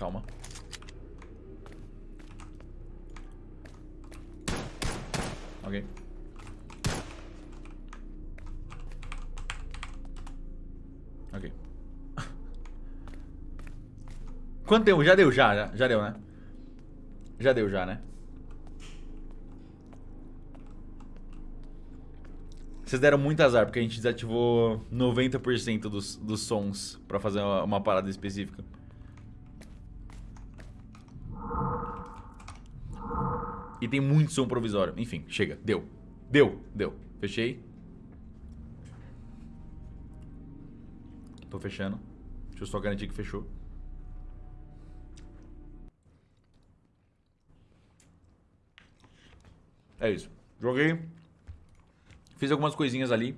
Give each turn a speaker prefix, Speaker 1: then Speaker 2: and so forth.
Speaker 1: Calma. Ok. Ok. Quanto tempo? Já deu, já, já, já deu, né? Já deu, já, né? Vocês deram muito azar, porque a gente desativou 90% dos, dos sons pra fazer uma, uma parada específica. E tem muito som provisório. Enfim, chega. Deu. Deu. Deu. Fechei. Tô fechando. Deixa eu só garantir que fechou. É isso. Joguei. Fiz algumas coisinhas ali.